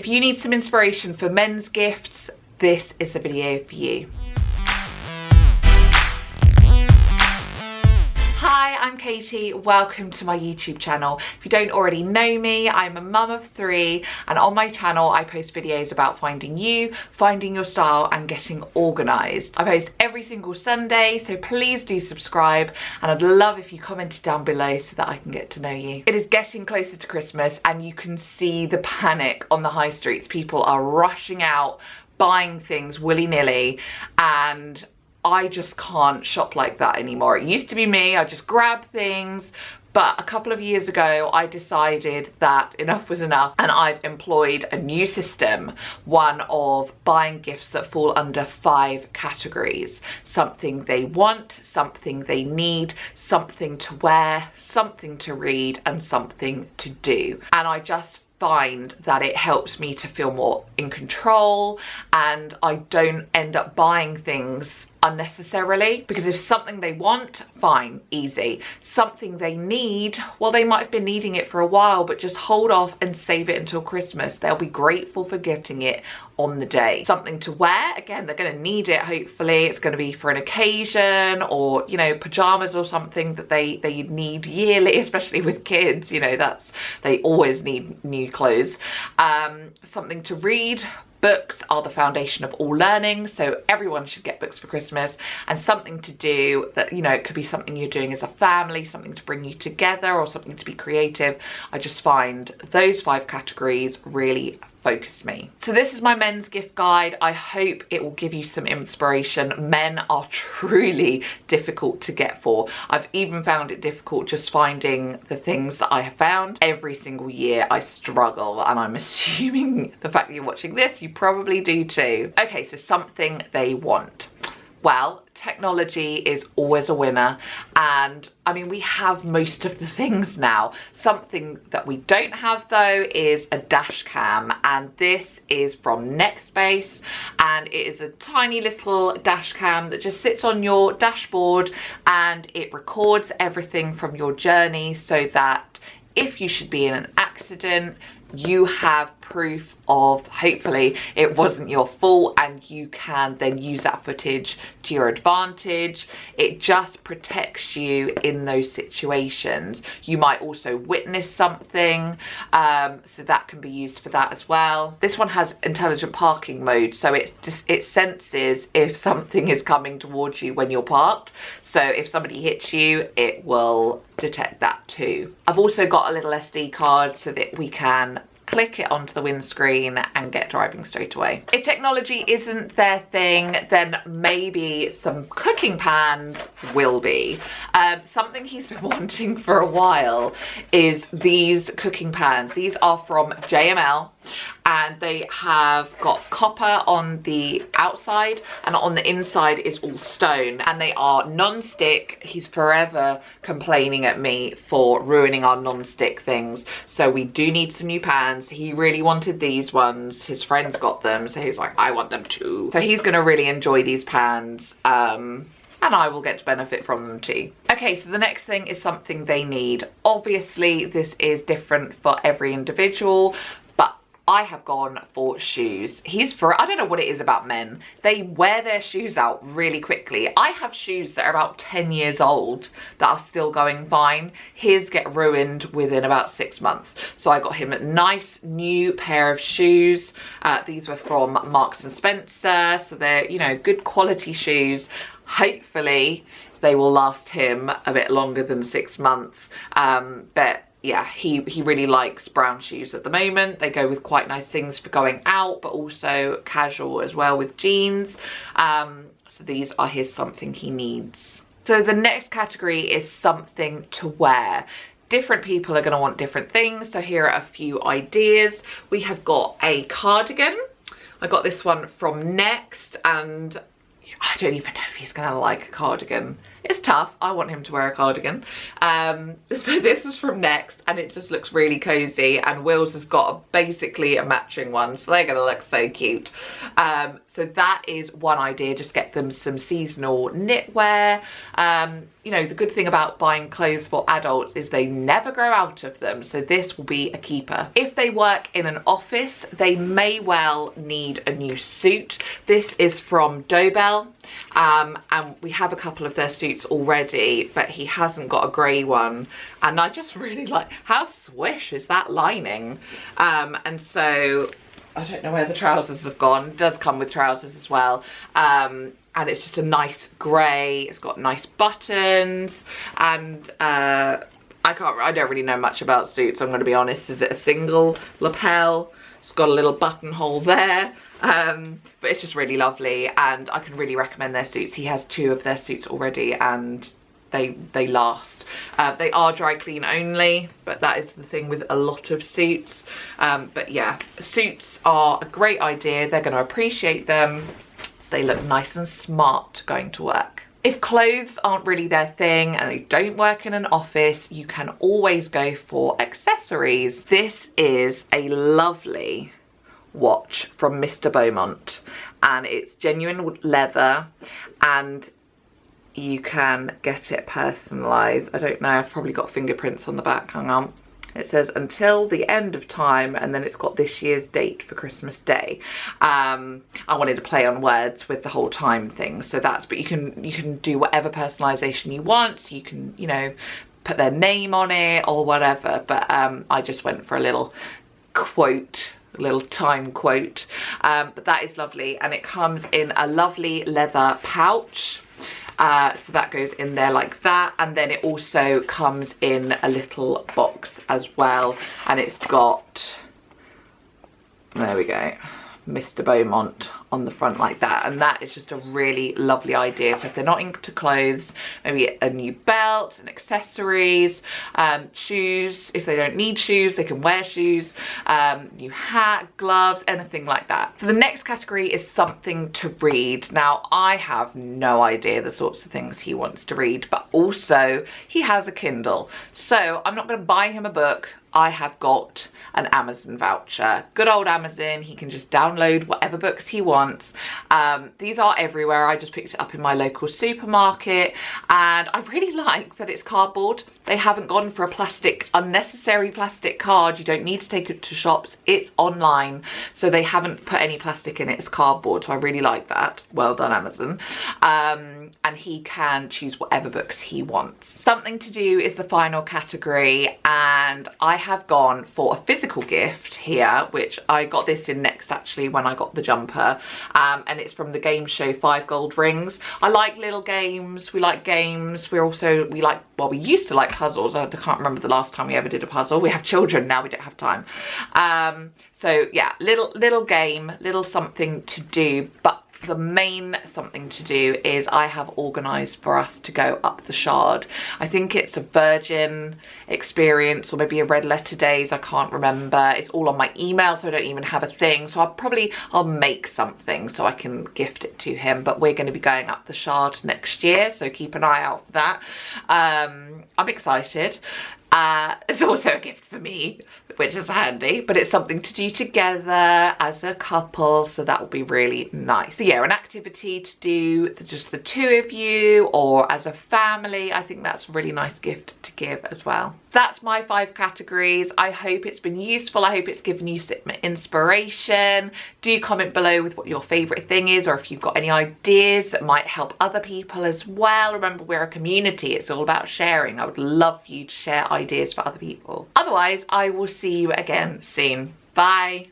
If you need some inspiration for men's gifts, this is the video for you. I'm Katie. Welcome to my YouTube channel. If you don't already know me, I'm a mum of three and on my channel I post videos about finding you, finding your style and getting organised. I post every single Sunday so please do subscribe and I'd love if you commented down below so that I can get to know you. It is getting closer to Christmas and you can see the panic on the high streets. People are rushing out buying things willy-nilly and I just can't shop like that anymore. It used to be me, I just grab things, but a couple of years ago I decided that enough was enough and I've employed a new system, one of buying gifts that fall under five categories. Something they want, something they need, something to wear, something to read and something to do. And I just find that it helps me to feel more in control and I don't end up buying things unnecessarily because if something they want fine easy. Something they need well they might have been needing it for a while but just hold off and save it until christmas. They'll be grateful for getting it on the day. Something to wear. Again they're going to need it. Hopefully it's going to be for an occasion or you know pajamas or something that they they need yearly especially with kids. You know that's they always need new clothes. Um something to read. Books are the foundation of all learning, so everyone should get books for Christmas. And something to do that, you know, it could be something you're doing as a family, something to bring you together or something to be creative. I just find those five categories really focus me. So this is my men's gift guide. I hope it will give you some inspiration. Men are truly difficult to get for. I've even found it difficult just finding the things that I have found. Every single year I struggle and I'm assuming the fact that you're watching this, you probably do too. Okay, so something they want. Well, technology is always a winner. And I mean we have most of the things now. Something that we don't have though is a dash cam. And this is from Nextbase. And it is a tiny little dash cam that just sits on your dashboard. And it records everything from your journey so that if you should be in an accident you have proof of hopefully it wasn't your fault and you can then use that footage to your advantage. It just protects you in those situations. You might also witness something um, so that can be used for that as well. This one has intelligent parking mode so it just it senses if something is coming towards you when you're parked. So if somebody hits you it will detect that too. I've also got a little sd card so that we can click it onto the windscreen and get driving straight away. If technology isn't their thing, then maybe some cooking pans will be. Um, something he's been wanting for a while is these cooking pans. These are from JML and they have got copper on the outside and on the inside is all stone. And they are non-stick. He's forever complaining at me for ruining our non-stick things. So we do need some new pans. He really wanted these ones. His friends got them. So he's like i want them too. So he's gonna really enjoy these pans um and I will get to benefit from them too. Okay, so the next thing is something they need. Obviously, this is different for every individual, I have gone for shoes. He's for, I don't know what it is about men. They wear their shoes out really quickly. I have shoes that are about 10 years old that are still going fine. His get ruined within about six months. So I got him a nice new pair of shoes. Uh, these were from Marks and Spencer. So they're, you know, good quality shoes. Hopefully they will last him a bit longer than six months. Um, but yeah, he, he really likes brown shoes at the moment. They go with quite nice things for going out, but also casual as well with jeans. Um, so these are his something he needs. So the next category is something to wear. Different people are going to want different things. So here are a few ideas. We have got a cardigan. I got this one from Next and I don't even know if he's to like a cardigan it's tough. I want him to wear a cardigan. Um, so this was from Next and it just looks really cozy and Will's has got a, basically a matching one so they're gonna look so cute. Um, so that is one idea, just get them some seasonal knitwear. Um, you know, the good thing about buying clothes for adults is they never grow out of them. So this will be a keeper. If they work in an office, they may well need a new suit. This is from Dobell um, and we have a couple of their suits already, but he hasn't got a grey one. And I just really like, how swish is that lining? Um, and so I don't know where the trousers have gone. It does come with trousers as well. Um, and it's just a nice grey. It's got nice buttons and uh, I can't, I don't really know much about suits, I'm going to be honest. Is it a single lapel? It's got a little buttonhole there. Um, but it's just really lovely and I can really recommend their suits. He has two of their suits already and they they last uh, they are dry clean only but that is the thing with a lot of suits um, but yeah suits are a great idea they're going to appreciate them so they look nice and smart going to work if clothes aren't really their thing and they don't work in an office, you can always go for accessories. This is a lovely watch from Mr. Beaumont and it's genuine leather and you can get it personalised. I don't know, I've probably got fingerprints on the back, hang on. It says until the end of time and then it's got this year's date for Christmas Day. Um, I wanted to play on words with the whole time thing. So that's, but you can, you can do whatever personalisation you want. You can, you know, put their name on it or whatever. But um, I just went for a little quote little time quote um, but that is lovely and it comes in a lovely leather pouch uh, so that goes in there like that and then it also comes in a little box as well and it's got there we go Mr. Beaumont on the front like that and that is just a really lovely idea. So if they're not into clothes maybe a new belt and accessories um, shoes if they don't need shoes they can wear shoes um, new hat gloves anything like that. So the next category is something to read. Now I have no idea the sorts of things he wants to read but also he has a Kindle. So I'm not going to buy him a book I have got an Amazon voucher. Good old Amazon, he can just download whatever books he wants. Um, these are everywhere, I just picked it up in my local supermarket and I really like that it's cardboard. They haven't gone for a plastic, unnecessary plastic card. You don't need to take it to shops, it's online. So they haven't put any plastic in it, it's cardboard. So I really like that. Well done Amazon. Um, and he can choose whatever books he wants. Something to do is the final category and I have gone for a physical gift here, which I got this in next actually when I got the jumper. Um, and it's from the game show Five Gold Rings. I like little games. We like games. We're also, we like, well, we used to like puzzles. I can't remember the last time we ever did a puzzle. We have children now, we don't have time. Um, so yeah, little, little game, little something to do, but the main something to do is I have organised for us to go up the Shard. I think it's a Virgin experience or maybe a red letter days, I can't remember. It's all on my email so I don't even have a thing. So I'll probably, I'll make something so I can gift it to him. But we're going to be going up the Shard next year so keep an eye out for that. Um, I'm excited. Uh, it's also a gift for me, which is handy, but it's something to do together as a couple, so that will be really nice. So yeah, an activity to do just the two of you or as a family, I think that's a really nice gift to give as well. That's my five categories. I hope it's been useful. I hope it's given you some inspiration. Do comment below with what your favourite thing is or if you've got any ideas that might help other people as well. Remember, we're a community. It's all about sharing. I would love you to share ideas for other people. Otherwise, I will see you again soon. Bye.